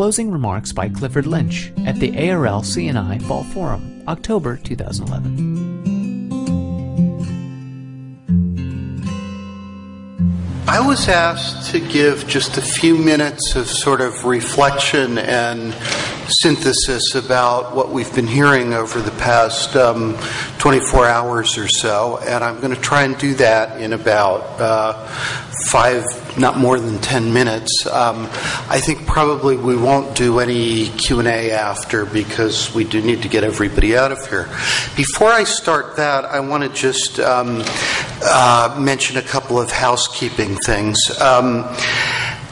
closing remarks by Clifford Lynch at the ARL CNI Fall Forum, October 2011. I was asked to give just a few minutes of sort of reflection and synthesis about what we've been hearing over the past um, 24 hours or so, and I'm going to try and do that in about uh, five, not more than 10 minutes. Um, I think probably we won't do any Q&A after because we do need to get everybody out of here. Before I start that, I want to just um, uh, mention a couple of housekeeping things. Um,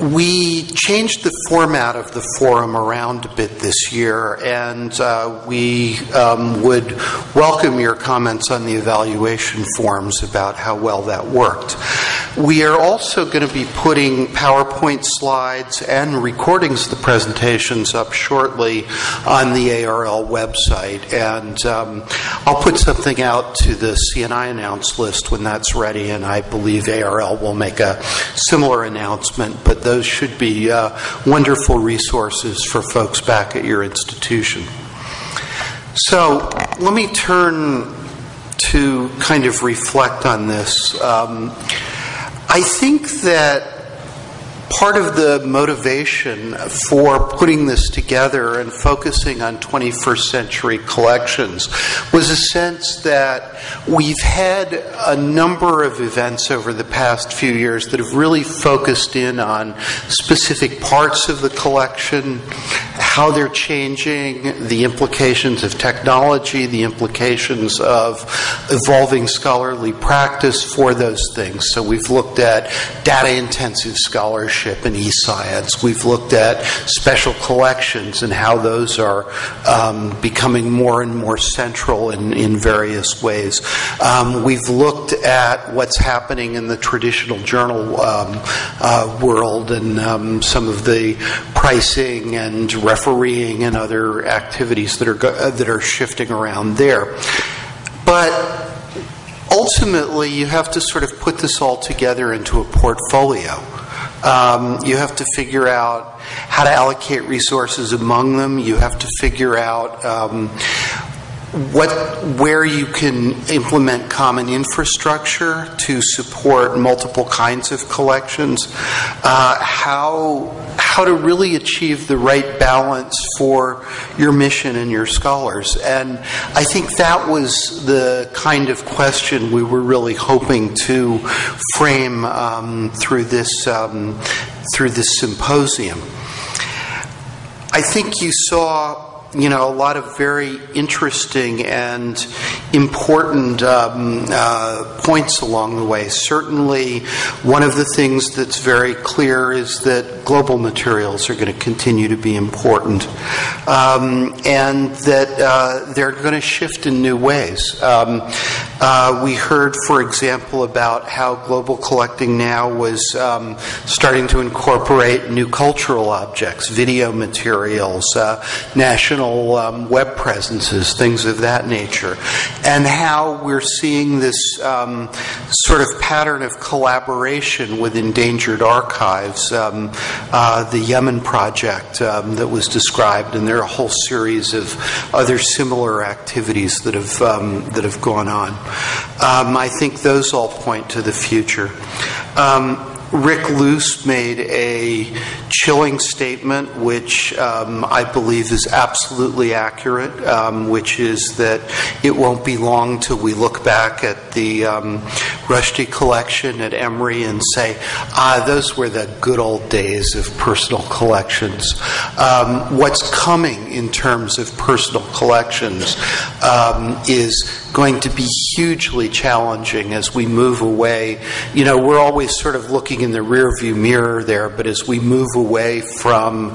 we changed the format of the forum around a bit this year, and uh, we um, would welcome your comments on the evaluation forms about how well that worked. We are also going to be putting PowerPoint slides and recordings of the presentations up shortly on the ARL website, and um, I'll put something out to the CNI announce list when that's ready, and I believe ARL will make a similar announcement, but those should be uh, wonderful resources for folks back at your institution. So let me turn to kind of reflect on this. Um, I think that part of the motivation for putting this together and focusing on 21st century collections was a sense that we've had a number of events over the past few years that have really focused in on specific parts of the collection, how they're changing, the implications of technology, the implications of evolving scholarly practice for those things. So we've looked at data intensive scholarship scholarship in e-science. We've looked at special collections and how those are um, becoming more and more central in, in various ways. Um, we've looked at what's happening in the traditional journal um, uh, world and um, some of the pricing and refereeing and other activities that are go- uh, that are shifting around there. But ultimately, you have to sort of put this all together into a portfolio. Um, you have to figure out how to allocate resources among them. You have to figure out um, what where you can implement common infrastructure to support multiple kinds of collections. Uh, how how to really achieve the right balance for your mission and your scholars. And I think that was the kind of question we were really hoping to frame um, through this um, through this symposium. I think you saw you know, a lot of very interesting and important um, uh, points along the way. Certainly, one of the things that's very clear is that global materials are going to continue to be important um, and that uh, they're going to shift in new ways. Um, uh, we heard, for example, about how global collecting now was um, starting to incorporate new cultural objects, video materials, uh, national um, web presences, things of that nature, and how we're seeing this um, sort of pattern of collaboration with endangered archives. Um, uh, the Yemen project um, that was described, and there are a whole series of other similar activities that have um, that have gone on. Um, I think those all point to the future. Rick Luce made a chilling statement, which um, I believe is absolutely accurate, um, which is that it won't be long till we look back at the um, Rushdie collection at Emory and say, ah, those were the good old days of personal collections. Um, what's coming in terms of personal collections um, is going to be hugely challenging as we move away. You know, we're always sort of looking in the rearview mirror there, but as we move away from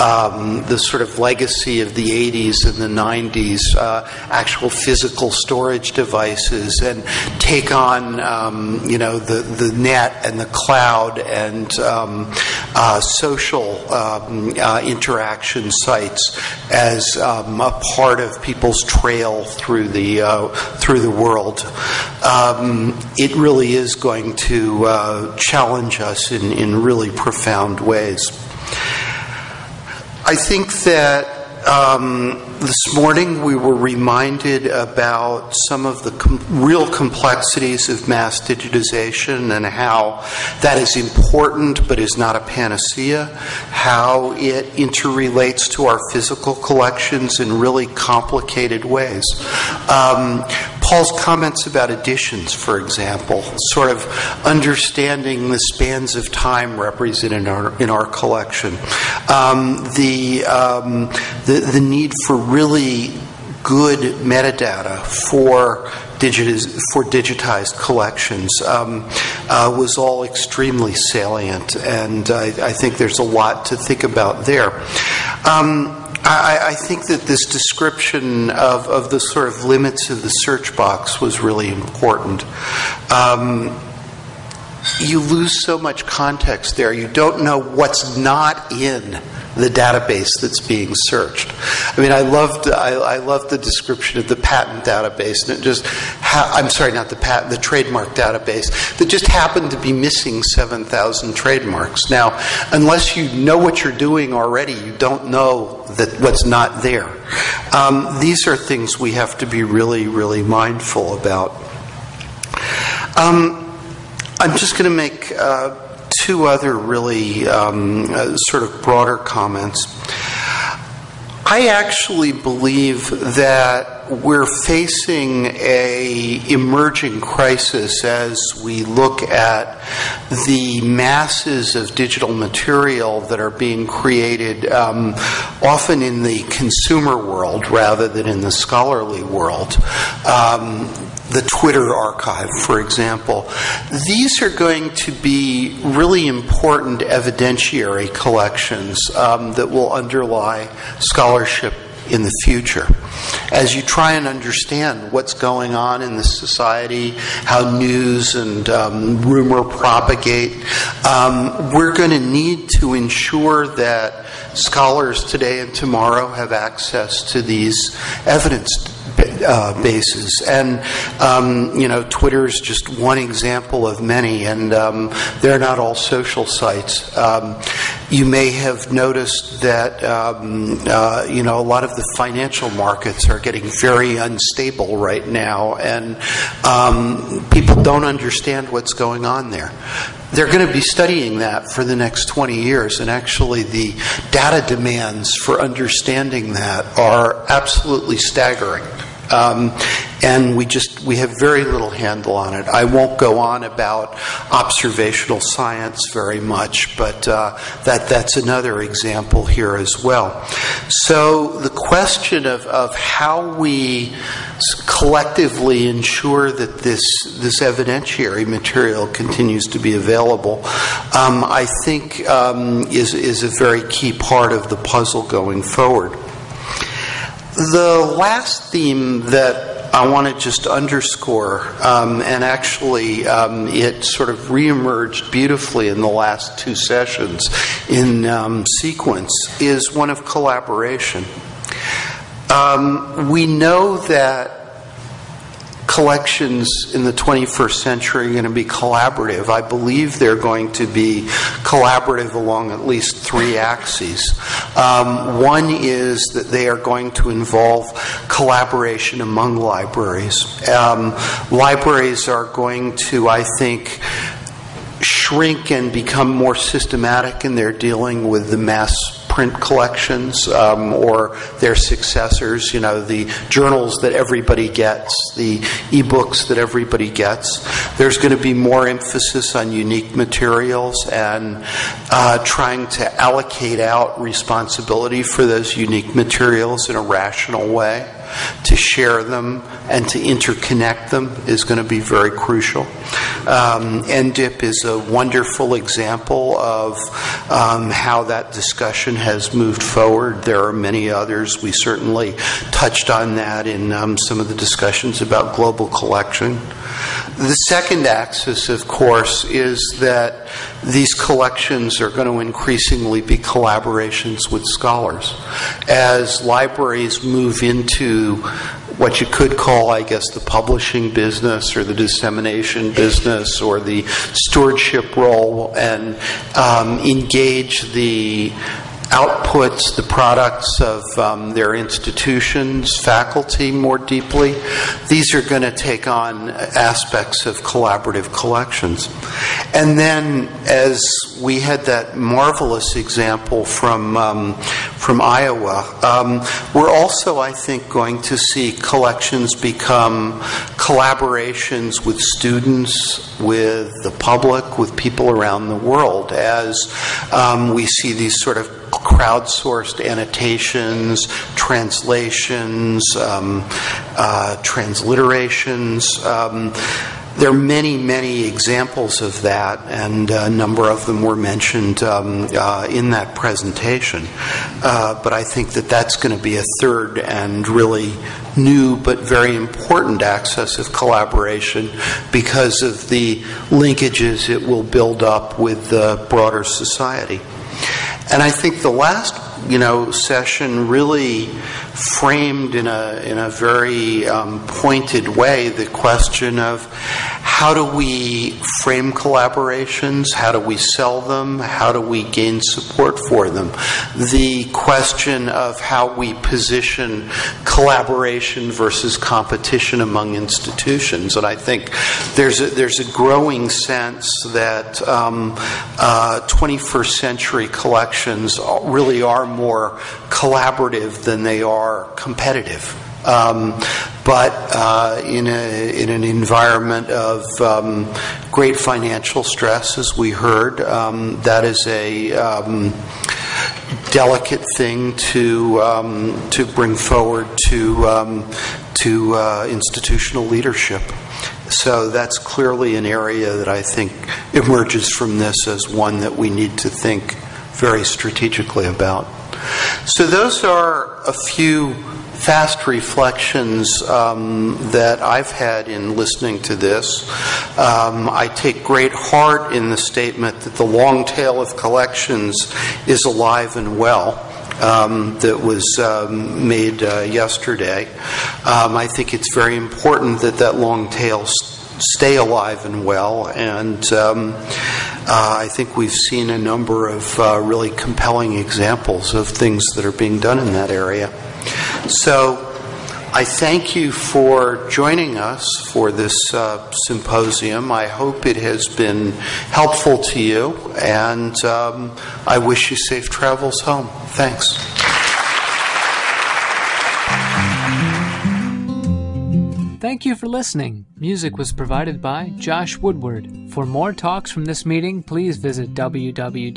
um, the sort of legacy of the 80s and the 90s, uh, actual physical storage devices, and take on, um, you know, the, the net and the cloud and um, uh, social um, uh, interaction sites as um, a part of people's trail through the uh, through the world, um, it really is going to uh, challenge us in, in really profound ways. I think that um, this morning we were reminded about some of the com- real complexities of mass digitization and how that is important but is not a panacea, how it interrelates to our physical collections in really complicated ways. Um, Paul's comments about editions, for example, sort of understanding the spans of time represented in our, in our collection, um, the, um, the, the need for really good metadata for digitiz- for digitized collections um, uh, was all extremely salient, and I, I, think there's a lot to think about there. Um, I, think that this description of, of the sort of limits of the search box was really important. Um, you lose so much context there. You don't know what's not in the database that's being searched. I mean, I loved I, I loved the description of the patent database, and it just ha- I'm sorry, not the patent, the trademark database that just happened to be missing seven thousand trademarks. Now, unless you know what you're doing already, you don't know that what's not there. Um, these are things we have to be really, really mindful about. Um, I'm just going to make. Uh, two other really um, uh, sort of broader comments. I actually believe that we're facing a emerging crisis as we look at the masses of digital material that are being created um, often in the consumer world rather than in the scholarly world. Um, the Twitter archive, for example. These are going to be really important evidentiary collections um, that will underlie scholarship in the future. As you try and understand what's going on in the society, how news and um, rumor propagate, um, we're going to need to ensure that scholars today and tomorrow have access to these evidence uh, bases. And, um, you know, Twitter is just one example of many, and um, they're not all social sites. Um, you may have noticed that, um, uh, you know, a lot of the financial markets are getting very unstable right now, and um, people don't understand what's going on there they're going to be studying that for the next 20 years, and actually, the data demands for understanding that are absolutely staggering. Um, and we just we have very little handle on it. I won't go on about observational science very much, but uh, that that's another example here as well. So the question of, of how we collectively ensure that this this evidentiary material continues to be available, um, I think um, is is a very key part of the puzzle going forward. The last theme that I want to just underscore, um, and actually um, it sort of reemerged beautifully in the last two sessions in um, sequence, is one of collaboration. Um, we know that collections in the 21st century are going to be collaborative. I believe they're going to be collaborative along at least three axes. Um, one is that they are going to involve collaboration among libraries. Um, libraries are going to, I think, shrink and become more systematic in their dealing with the mass print collections um, or their successors, you know, the journals that everybody gets, the ebooks that everybody gets. There's going to be more emphasis on unique materials and uh, trying to allocate out responsibility for those unique materials in a rational way to share them and to interconnect them is going to be very crucial. Um, NDIIPP is a wonderful example of um, how that discussion has moved forward. There are many others. We certainly touched on that in um, some of the discussions about global collection. The second axis, of course, is that these collections are going to increasingly be collaborations with scholars. As libraries move into what you could call, I guess, the publishing business or the dissemination business or the stewardship role and um, engage the outputs, the products of um, their institutions, faculty more deeply. These are going to take on aspects of collaborative collections. And then, as we had that marvelous example from, um, from Iowa, um, we're also, I think, going to see collections become collaborations with students, with the public, with people around the world, as um, we see these sort of crowdsourced annotations, translations, um, uh, transliterations. Um, there are many, many examples of that, and a number of them were mentioned um, uh, in that presentation. Uh, but I think that that's going to be a third and really new but very important access of collaboration because of the linkages it will build up with the broader society. And I think the last, you know, session really framed in a in a very um, pointed way the question of how do we frame collaborations? How do we sell them? How do we gain support for them? The question of how we position collaboration versus competition among institutions. And I think there's a, there's a growing sense that um, uh, 21st century collections really are more collaborative than they are competitive. Um, but uh, in, a, in an environment of um, great financial stress, as we heard, um, that is a um, delicate thing to um, to bring forward to um, to uh, institutional leadership. So that's clearly an area that I think emerges from this as one that we need to think very strategically about. So those are a few fast reflections um, that I've had in listening to this. Um, I take great heart in the statement that the long tail of collections is alive and well. Um, that was um, made uh, yesterday. Um, I think it's very important that that long tail stay alive and well. And um, uh, I think we've seen a number of uh, really compelling examples of things that are being done in that area. So I thank you for joining us for this uh, symposium. I hope it has been helpful to you, and um, I wish you safe travels home. Thanks. Thank you for listening. Music was provided by Josh Woodward. For more talks from this meeting, please visit www.arl.org.